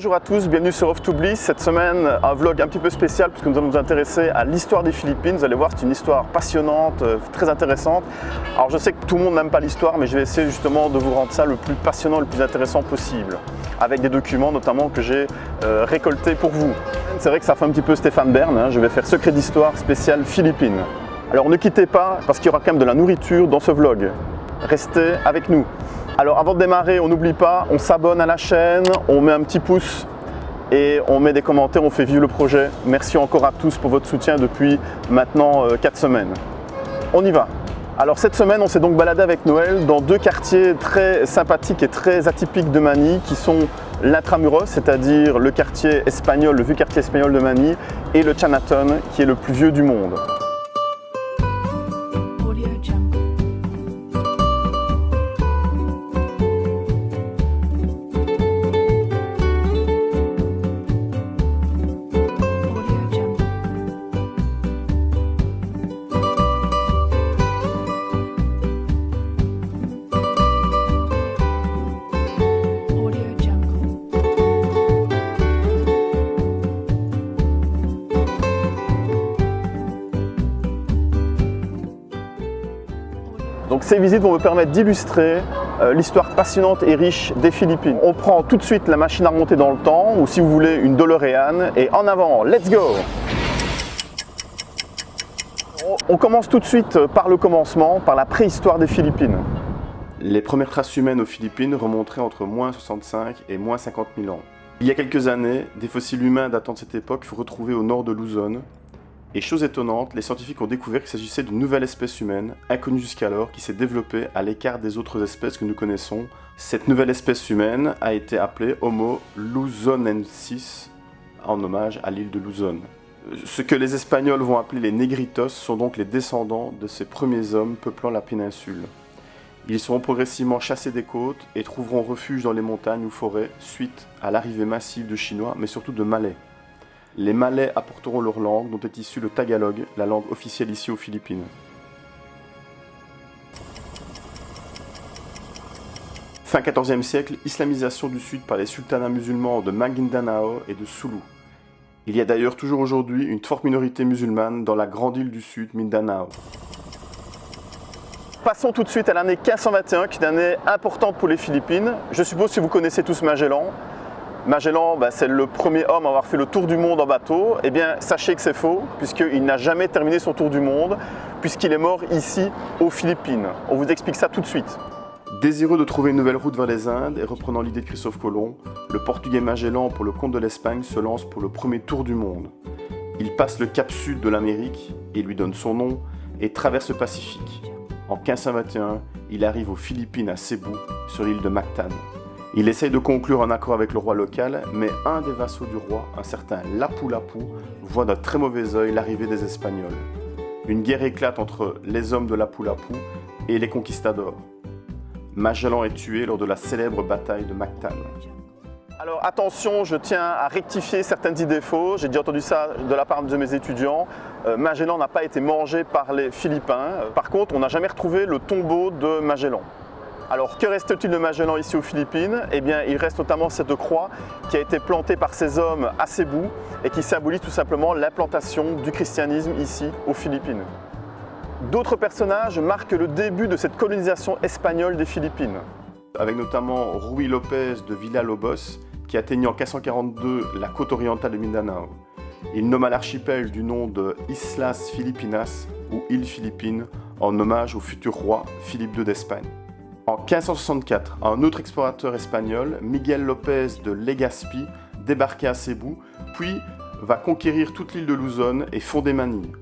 Bonjour à tous, bienvenue sur Off to Bliss. Cette semaine, un vlog un petit peu spécial puisque nous allons nous intéresser à l'histoire des Philippines. Vous allez voir, c'est une histoire passionnante, euh, très intéressante. Alors je sais que tout le monde n'aime pas l'histoire, mais je vais essayer justement de vous rendre ça le plus passionnant, le plus intéressant possible. Avec des documents notamment que j'ai euh, récoltés pour vous. C'est vrai que ça fait un petit peu Stéphane Bern, hein. je vais faire secret d'histoire spécial Philippines. Alors ne quittez pas parce qu'il y aura quand même de la nourriture dans ce vlog. Restez avec nous. Alors avant de démarrer, on n'oublie pas, on s'abonne à la chaîne, on met un petit pouce et on met des commentaires, on fait vivre le projet. Merci encore à tous pour votre soutien depuis maintenant 4 euh, semaines. On y va alors cette semaine, on s'est donc baladé avec Noël dans deux quartiers très sympathiques et très atypiques de Manille qui sont l'Intramuros, c'est-à-dire le quartier espagnol, le vieux quartier espagnol de Manille et le Chinatown qui est le plus vieux du monde. Ces visites vont me permettre d'illustrer euh, l'histoire passionnante et riche des Philippines. On prend tout de suite la machine à remonter dans le temps, ou si vous voulez une DeLorean, et en avant, let's go On commence tout de suite par le commencement, par la préhistoire des Philippines. Les premières traces humaines aux Philippines remonteraient entre moins 65 et moins 50 000 ans. Il y a quelques années, des fossiles humains datant de cette époque furent retrouvés au nord de Luzon, et chose étonnante, les scientifiques ont découvert qu'il s'agissait d'une nouvelle espèce humaine, inconnue jusqu'alors, qui s'est développée à l'écart des autres espèces que nous connaissons. Cette nouvelle espèce humaine a été appelée Homo luzonensis, en hommage à l'île de Luzon. Ce que les Espagnols vont appeler les négritos sont donc les descendants de ces premiers hommes peuplant la péninsule. Ils seront progressivement chassés des côtes et trouveront refuge dans les montagnes ou forêts suite à l'arrivée massive de Chinois, mais surtout de Malais. Les Malais apporteront leur langue, dont est issu le Tagalog, la langue officielle ici aux Philippines. Fin 14e siècle, islamisation du sud par les sultanats musulmans de Maguindanao et de Sulu. Il y a d'ailleurs toujours aujourd'hui une forte minorité musulmane dans la grande île du sud, Mindanao. Passons tout de suite à l'année 1521, qui est une année importante pour les Philippines. Je suppose que vous connaissez tous Magellan. Magellan, bah, c'est le premier homme à avoir fait le tour du monde en bateau. Eh bien, sachez que c'est faux, puisqu'il n'a jamais terminé son tour du monde, puisqu'il est mort ici, aux Philippines. On vous explique ça tout de suite. Désireux de trouver une nouvelle route vers les Indes et reprenant l'idée de Christophe Colomb, le portugais Magellan, pour le compte de l'Espagne, se lance pour le premier tour du monde. Il passe le cap sud de l'Amérique, et lui donne son nom, et traverse le Pacifique. En 1521, il arrive aux Philippines à Cebu, sur l'île de Mactan. Il essaye de conclure un accord avec le roi local, mais un des vassaux du roi, un certain Lapu-Lapu, voit d'un très mauvais œil l'arrivée des Espagnols. Une guerre éclate entre les hommes de Lapu-Lapu et les conquistadors. Magellan est tué lors de la célèbre bataille de Mactan. Alors attention, je tiens à rectifier certaines idées fausses. J'ai déjà entendu ça de la part de mes étudiants. Euh, Magellan n'a pas été mangé par les Philippins. Par contre, on n'a jamais retrouvé le tombeau de Magellan. Alors que reste-t-il de Magellan ici aux Philippines? Eh bien il reste notamment cette croix qui a été plantée par ces hommes à Cebu et qui symbolise tout simplement l'implantation du christianisme ici aux Philippines. D'autres personnages marquent le début de cette colonisation espagnole des Philippines. Avec notamment Rui Lopez de Villalobos qui atteignit en 1542 la côte orientale de Mindanao. Il nomma l'archipel du nom de Islas Filipinas ou îles Philippines en hommage au futur roi Philippe II d'Espagne. En 1564, un autre explorateur espagnol, Miguel López de Legazpi, débarquait à Cebu, puis va conquérir toute l'île de Luzon et fonder Manille.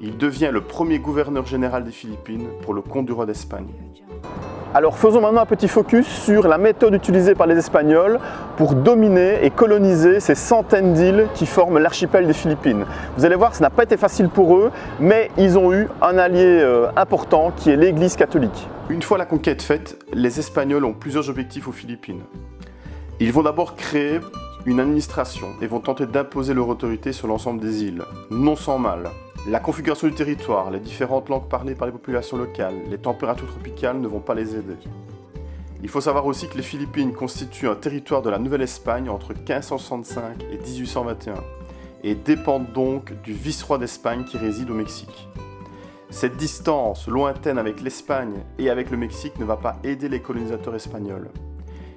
Il devient le premier gouverneur général des Philippines pour le compte du roi d'Espagne. Alors faisons maintenant un petit focus sur la méthode utilisée par les Espagnols pour dominer et coloniser ces centaines d'îles qui forment l'archipel des Philippines. Vous allez voir, ça n'a pas été facile pour eux, mais ils ont eu un allié euh, important qui est l'Église catholique. Une fois la conquête faite, les Espagnols ont plusieurs objectifs aux Philippines. Ils vont d'abord créer une administration et vont tenter d'imposer leur autorité sur l'ensemble des îles, non sans mal. La configuration du territoire, les différentes langues parlées par les populations locales, les températures tropicales ne vont pas les aider. Il faut savoir aussi que les Philippines constituent un territoire de la Nouvelle-Espagne entre 1565 et 1821 et dépendent donc du vice-roi d'Espagne qui réside au Mexique. Cette distance lointaine avec l'Espagne et avec le Mexique ne va pas aider les colonisateurs espagnols.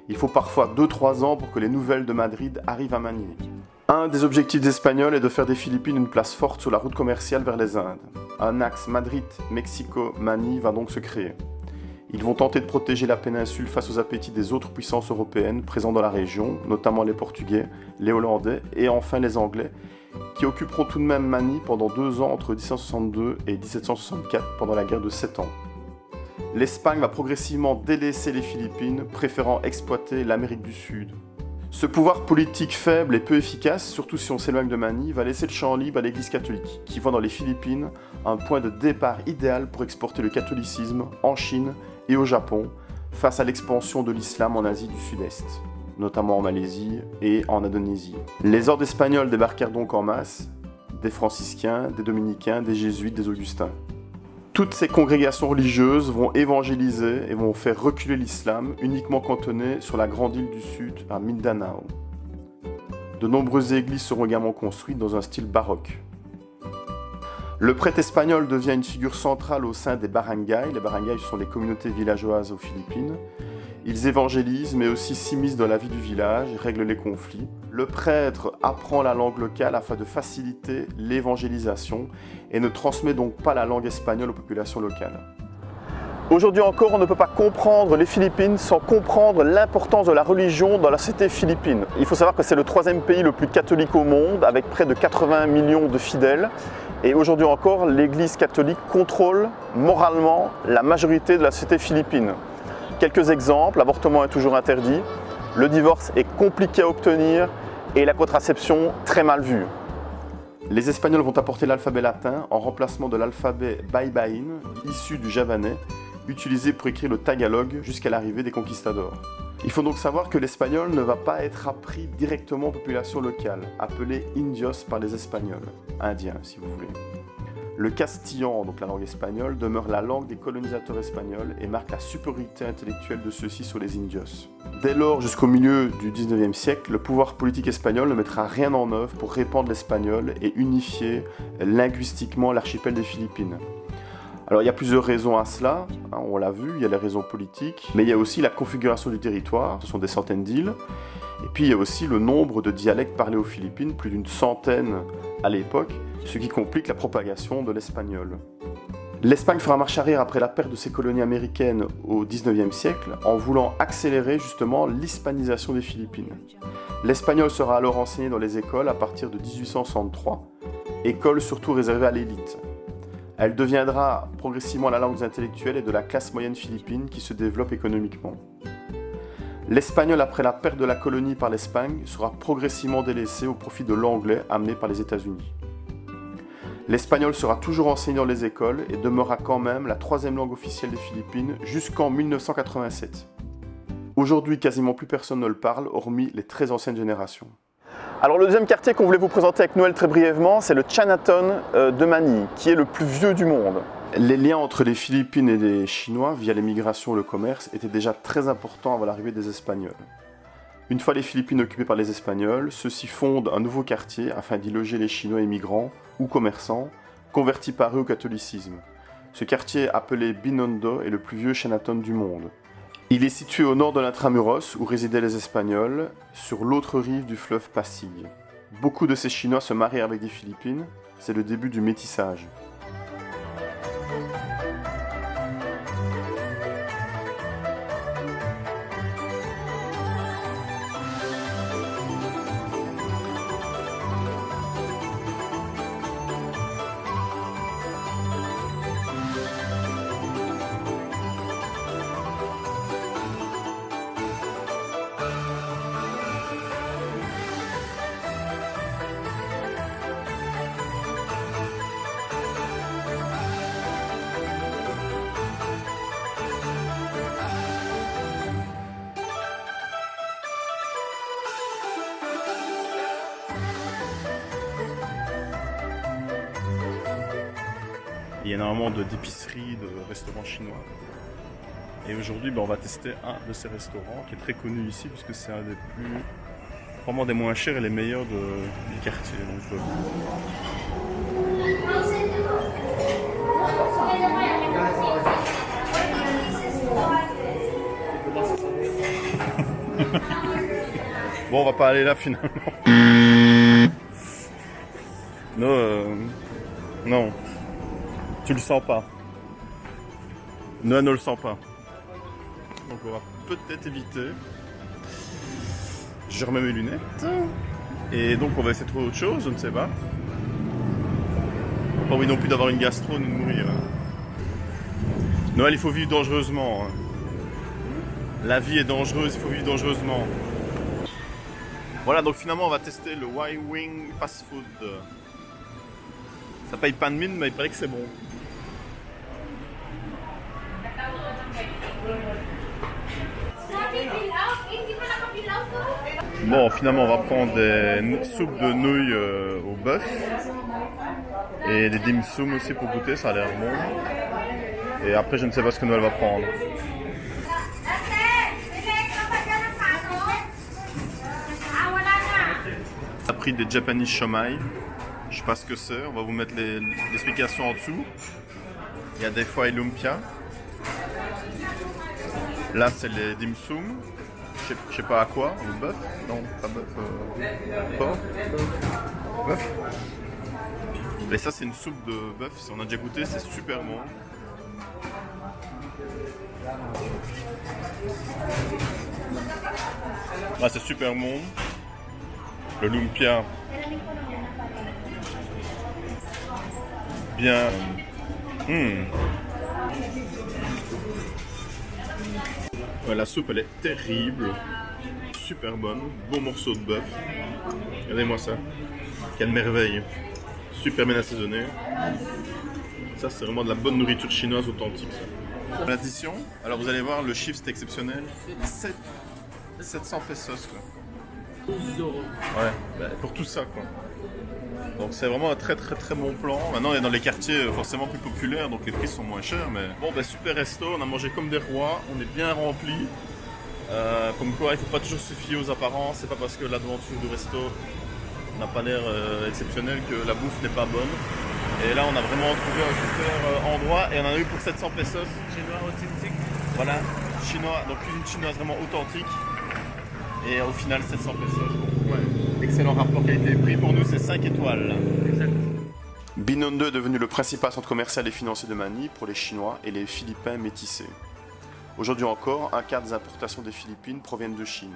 Il faut parfois 2-3 ans pour que les nouvelles de Madrid arrivent à Manille. Un des objectifs espagnols est de faire des Philippines une place forte sur la route commerciale vers les Indes. Un axe Madrid-Mexico-Manille va donc se créer. Ils vont tenter de protéger la péninsule face aux appétits des autres puissances européennes présentes dans la région, notamment les Portugais, les Hollandais et enfin les Anglais, qui occuperont tout de même Manille pendant deux ans entre 1762 et 1764 pendant la guerre de Sept ans. L'Espagne va progressivement délaisser les Philippines, préférant exploiter l'Amérique du Sud. Ce pouvoir politique faible et peu efficace, surtout si on s'éloigne de Manille, va laisser le champ libre à l'Église catholique, qui voit dans les Philippines un point de départ idéal pour exporter le catholicisme en Chine et au Japon, face à l'expansion de l'islam en Asie du Sud-Est notamment en Malaisie et en Indonésie. Les ordres espagnols débarquèrent donc en masse, des franciscains, des dominicains, des jésuites, des augustins. Toutes ces congrégations religieuses vont évangéliser et vont faire reculer l'islam, uniquement cantonné sur la grande île du Sud, à Mindanao. De nombreuses églises seront également construites dans un style baroque. Le prêtre espagnol devient une figure centrale au sein des barangays. Les barangays sont les communautés villageoises aux Philippines. Ils évangélisent, mais aussi s'immiscent dans la vie du village, règlent les conflits. Le prêtre apprend la langue locale afin de faciliter l'évangélisation et ne transmet donc pas la langue espagnole aux populations locales. Aujourd'hui encore, on ne peut pas comprendre les Philippines sans comprendre l'importance de la religion dans la société philippine. Il faut savoir que c'est le troisième pays le plus catholique au monde, avec près de 80 millions de fidèles. Et aujourd'hui encore, l'Église catholique contrôle moralement la majorité de la société philippine. Quelques exemples, l'avortement est toujours interdit, le divorce est compliqué à obtenir et la contraception très mal vue. Les Espagnols vont apporter l'alphabet latin en remplacement de l'alphabet Baibain, issu du javanais, utilisé pour écrire le tagalog jusqu'à l'arrivée des conquistadors. Il faut donc savoir que l'espagnol ne va pas être appris directement aux populations locales, appelées indios par les Espagnols, indiens si vous voulez. Le castillan, donc la langue espagnole, demeure la langue des colonisateurs espagnols et marque la supériorité intellectuelle de ceux-ci sur les indios. Dès lors, jusqu'au milieu du 19e siècle, le pouvoir politique espagnol ne mettra rien en œuvre pour répandre l'espagnol et unifier linguistiquement l'archipel des Philippines. Alors il y a plusieurs raisons à cela, hein, on l'a vu, il y a les raisons politiques, mais il y a aussi la configuration du territoire, ce sont des centaines d'îles, et puis il y a aussi le nombre de dialectes parlés aux Philippines, plus d'une centaine à l'époque, ce qui complique la propagation de l'espagnol. L'Espagne fera marche arrière après la perte de ses colonies américaines au 19e siècle en voulant accélérer justement l'hispanisation des Philippines. L'espagnol sera alors enseigné dans les écoles à partir de 1863, école surtout réservée à l'élite. Elle deviendra progressivement la langue des intellectuels et de la classe moyenne philippine qui se développe économiquement. L'espagnol, après la perte de la colonie par l'Espagne, sera progressivement délaissé au profit de l'anglais amené par les États-Unis. L'espagnol sera toujours enseigné dans les écoles et demeurera quand même la troisième langue officielle des Philippines jusqu'en 1987. Aujourd'hui, quasiment plus personne ne le parle, hormis les très anciennes générations. Alors le deuxième quartier qu'on voulait vous présenter avec Noël très brièvement, c'est le Chinatown euh, de Manille, qui est le plus vieux du monde. Les liens entre les Philippines et les Chinois, via l'émigration et le commerce, étaient déjà très importants avant l'arrivée des Espagnols. Une fois les Philippines occupées par les Espagnols, ceux-ci fondent un nouveau quartier afin d'y loger les Chinois immigrants ou commerçants, convertis par eux au catholicisme. Ce quartier, appelé Binondo, est le plus vieux Chinatown du monde. Il est situé au nord de l'Intramuros, où résidaient les Espagnols, sur l'autre rive du fleuve Pasig. Beaucoup de ces Chinois se marient avec des Philippines, c'est le début du métissage. Énormément d'épiceries, de restaurants chinois. Et aujourd'hui, ben, on va tester un de ces restaurants qui est très connu ici puisque c'est un des plus, vraiment des moins chers et les meilleurs de, du quartier. Donc, bon, on va pas aller là finalement. non, euh, non, tu le sens pas. Non, ne le sens pas. Donc on va peut-être éviter. Je remets mes lunettes. Et donc on va essayer de trouver autre chose, je ne sais pas. Pas envie non plus d'avoir une gastro ni de mourir. Noël, il faut vivre dangereusement. Hein. La vie est dangereuse, il faut vivre dangereusement. Voilà, donc finalement on va tester le Y-Wing Fast Food. Ça paye pas de mine, mais il paraît que c'est bon. Bon, finalement, on va prendre des soupes de nouilles euh, au bœuf et des dim sum aussi pour goûter, ça a l'air bon. Et après, je ne sais pas ce que Noël va prendre. A pris des Japanese shomai. Je sais pas ce que c'est, on va vous mettre l'explication en dessous. Il y a des fois lumpia. Là, c'est les dim sum je sais pas à quoi, le bœuf Non, pas bœuf, euh, porc Bœuf Mais ça c'est une soupe de bœuf, si on a déjà goûté, c'est super bon. Ah, c'est super bon. Le lumpia. Bien. Hmm la soupe elle est terrible, super bonne, beau morceau de bœuf. Regardez-moi ça, quelle merveille, super bien assaisonné. Ça c'est vraiment de la bonne nourriture chinoise authentique. L'addition, alors vous allez voir le chiffre c'est exceptionnel, 7, 700 pesos quoi. Ouais, bah, pour tout ça quoi. Donc c'est vraiment un très très très bon plan. Maintenant on est dans les quartiers euh, forcément plus populaires, donc les prix sont moins chers. Mais bon, bah, super resto, on a mangé comme des rois, on est bien rempli. Euh, comme quoi, il ne faut pas toujours se fier aux apparences. C'est pas parce que l'aventure du resto n'a pas l'air euh, exceptionnel que la bouffe n'est pas bonne. Et là, on a vraiment trouvé un super endroit et on en a eu pour 700 pesos. Chinois authentique. Voilà, chinois, donc cuisine chinoise vraiment authentique. Et au final, 700 pesos. Excellent rapport qualité-prix. Pour nous, c'est 5 étoiles. Exact. Binondo est devenu le principal centre commercial et financier de Manille pour les Chinois et les Philippins métissés. Aujourd'hui encore, un quart des importations des Philippines proviennent de Chine.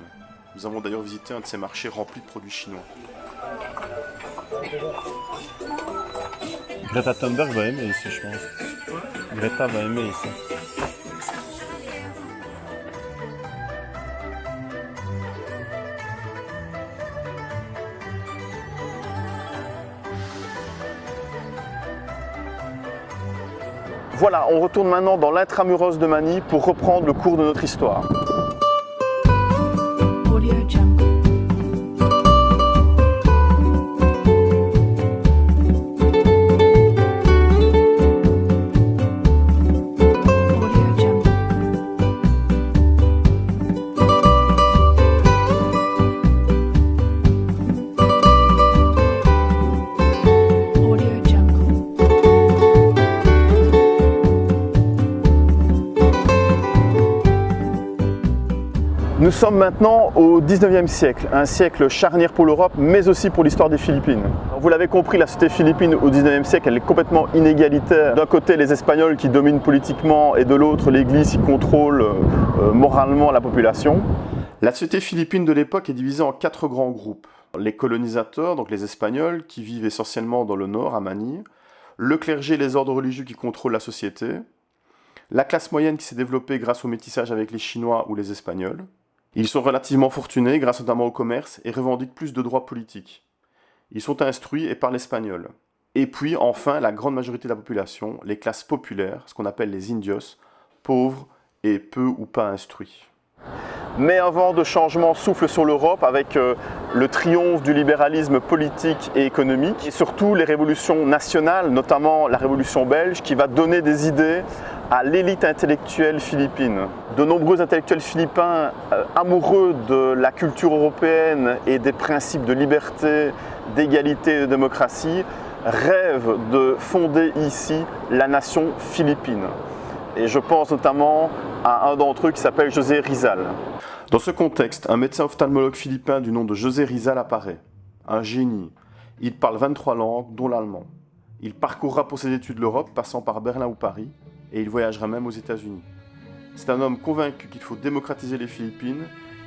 Nous avons d'ailleurs visité un de ces marchés remplis de produits chinois. Greta Thunberg va aimer ici, je pense. Greta va aimer ici. Voilà, on retourne maintenant dans l'intramuros de Manille pour reprendre le cours de notre histoire. Sommes maintenant au 19e siècle, un siècle charnière pour l'Europe, mais aussi pour l'histoire des Philippines. Vous l'avez compris, la société philippine au 19e siècle, elle est complètement inégalitaire. D'un côté, les Espagnols qui dominent politiquement, et de l'autre, l'Église qui contrôle euh, moralement la population. La société philippine de l'époque est divisée en quatre grands groupes. Les colonisateurs, donc les Espagnols, qui vivent essentiellement dans le nord, à Manille. Le clergé et les ordres religieux qui contrôlent la société. La classe moyenne qui s'est développée grâce au métissage avec les Chinois ou les Espagnols ils sont relativement fortunés grâce notamment au commerce et revendiquent plus de droits politiques. Ils sont instruits et parlent espagnol. Et puis enfin, la grande majorité de la population, les classes populaires, ce qu'on appelle les indios, pauvres et peu ou pas instruits. Mais un vent de changement souffle sur l'Europe avec euh, le triomphe du libéralisme politique et économique et surtout les révolutions nationales, notamment la révolution belge qui va donner des idées à l'élite intellectuelle philippine. De nombreux intellectuels philippins euh, amoureux de la culture européenne et des principes de liberté, d'égalité et de démocratie rêvent de fonder ici la nation philippine. Et je pense notamment à un d'entre eux qui s'appelle José Rizal. Dans ce contexte, un médecin ophtalmologue philippin du nom de José Rizal apparaît. Un génie. Il parle 23 langues, dont l'allemand. Il parcourra pour ses études l'Europe, passant par Berlin ou Paris, et il voyagera même aux États-Unis. C'est un homme convaincu qu'il faut démocratiser les Philippines,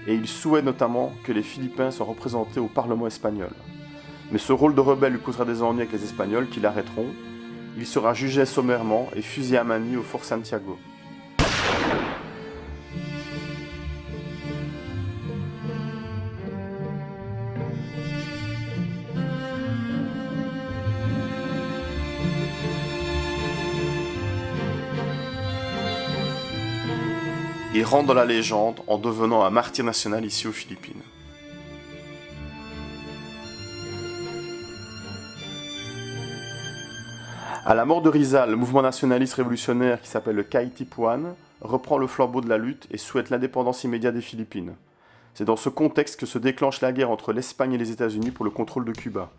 et il souhaite notamment que les Philippins soient représentés au Parlement espagnol. Mais ce rôle de rebelle lui causera des ennuis avec les Espagnols qui l'arrêteront. Il sera jugé sommairement et fusillé à Manille au Fort Santiago. Il rentre dans la légende en devenant un martyr national ici aux Philippines. À la mort de Rizal, le mouvement nationaliste révolutionnaire qui s'appelle le Kaitipuan reprend le flambeau de la lutte et souhaite l'indépendance immédiate des Philippines. C'est dans ce contexte que se déclenche la guerre entre l'Espagne et les États-Unis pour le contrôle de Cuba.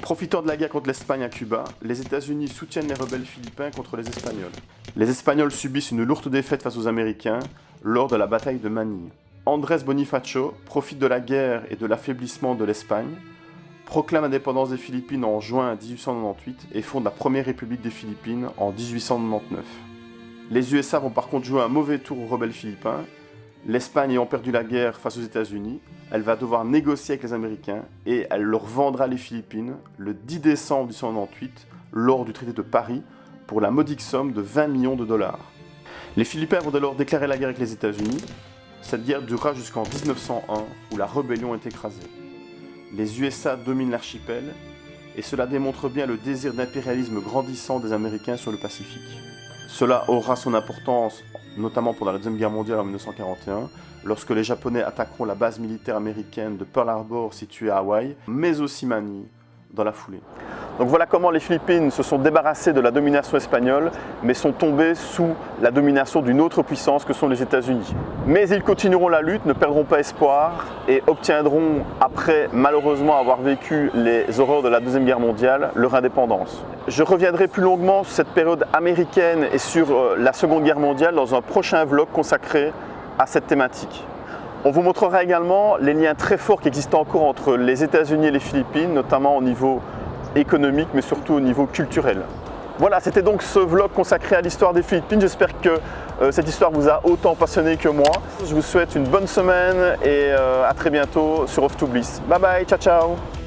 Profitant de la guerre contre l'Espagne à Cuba, les États-Unis soutiennent les rebelles philippins contre les Espagnols. Les Espagnols subissent une lourde défaite face aux Américains lors de la bataille de Manille. Andrés Bonifacio profite de la guerre et de l'affaiblissement de l'Espagne, proclame l'indépendance des Philippines en juin 1898 et fonde la première république des Philippines en 1899. Les USA vont par contre jouer un mauvais tour aux rebelles philippins L'Espagne ayant perdu la guerre face aux États-Unis, elle va devoir négocier avec les Américains et elle leur vendra les Philippines le 10 décembre 1898 lors du traité de Paris pour la modique somme de 20 millions de dollars. Les Philippins vont alors déclarer la guerre avec les États-Unis. Cette guerre durera jusqu'en 1901 où la rébellion est écrasée. Les USA dominent l'archipel et cela démontre bien le désir d'impérialisme grandissant des Américains sur le Pacifique. Cela aura son importance notamment pendant la Deuxième Guerre mondiale en 1941, lorsque les Japonais attaqueront la base militaire américaine de Pearl Harbor située à Hawaï, mais aussi Manille dans la foulée. Donc voilà comment les Philippines se sont débarrassées de la domination espagnole, mais sont tombées sous la domination d'une autre puissance que sont les États-Unis. Mais ils continueront la lutte, ne perdront pas espoir et obtiendront, après malheureusement avoir vécu les horreurs de la Deuxième Guerre mondiale, leur indépendance. Je reviendrai plus longuement sur cette période américaine et sur euh, la Seconde Guerre mondiale dans un prochain vlog consacré à cette thématique. On vous montrera également les liens très forts qui existent encore entre les États-Unis et les Philippines, notamment au niveau économique, mais surtout au niveau culturel. Voilà, c'était donc ce vlog consacré à l'histoire des Philippines. J'espère que euh, cette histoire vous a autant passionné que moi. Je vous souhaite une bonne semaine et euh, à très bientôt sur Off to Bliss. Bye bye, ciao ciao